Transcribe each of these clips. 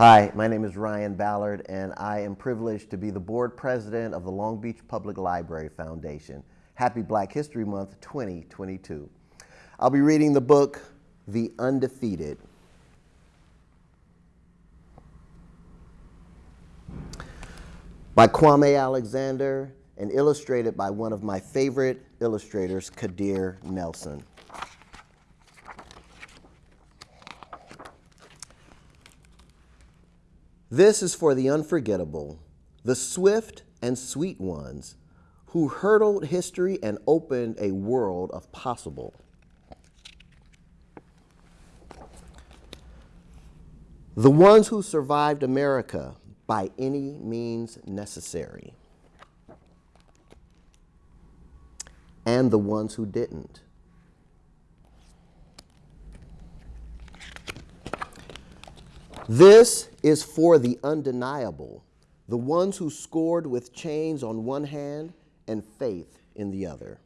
Hi, my name is Ryan Ballard, and I am privileged to be the board president of the Long Beach Public Library Foundation. Happy Black History Month 2022. I'll be reading the book, The Undefeated. By Kwame Alexander and illustrated by one of my favorite illustrators, Kadir Nelson. This is for the unforgettable, the swift and sweet ones who hurdled history and opened a world of possible. The ones who survived America by any means necessary. And the ones who didn't. This is for the undeniable, the ones who scored with chains on one hand and faith in the other.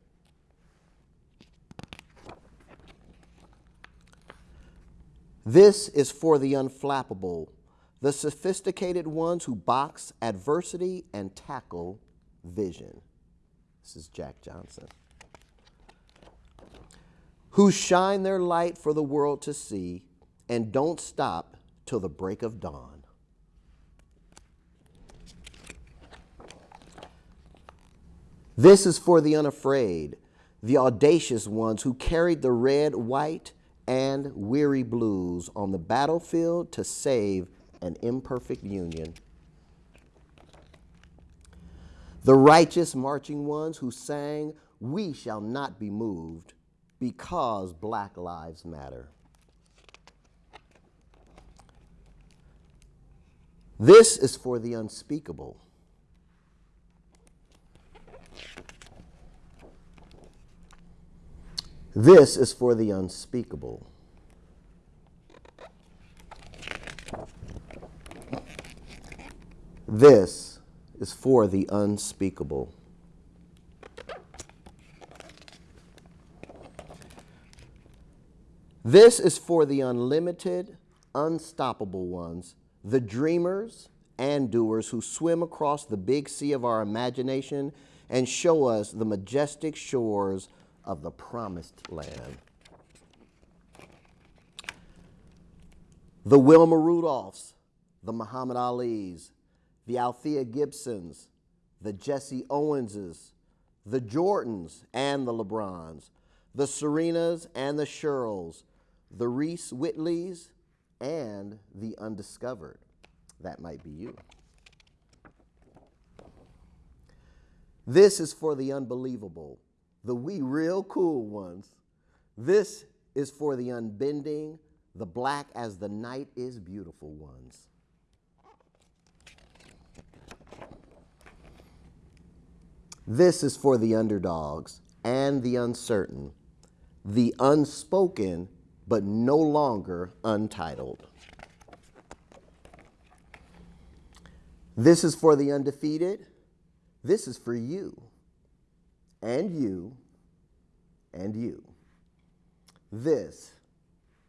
This is for the unflappable, the sophisticated ones who box adversity and tackle vision. This is Jack Johnson. Who shine their light for the world to see and don't stop till the break of dawn. This is for the unafraid, the audacious ones who carried the red, white, and weary blues on the battlefield to save an imperfect union. The righteous marching ones who sang, We shall not be moved because Black Lives Matter. This is for the unspeakable. This is for the unspeakable. This is for the unspeakable. This is for the unlimited, unstoppable ones the dreamers and doers who swim across the big sea of our imagination and show us the majestic shores of the promised land. The Wilma Rudolphs, the Muhammad Alis, the Althea Gibsons, the Jesse Owenses, the Jordans and the LeBrons, the Serenas and the Sherrills, the Reese Whitleys and the undiscovered. That might be you. This is for the unbelievable, the we real cool ones. This is for the unbending, the black as the night is beautiful ones. This is for the underdogs and the uncertain, the unspoken but no longer untitled. This is for the undefeated. This is for you, and you, and you. This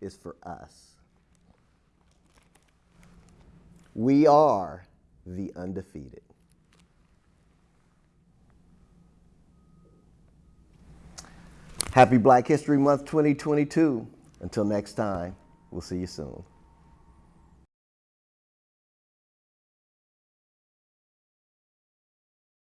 is for us. We are the undefeated. Happy Black History Month 2022. Until next time, we'll see you soon.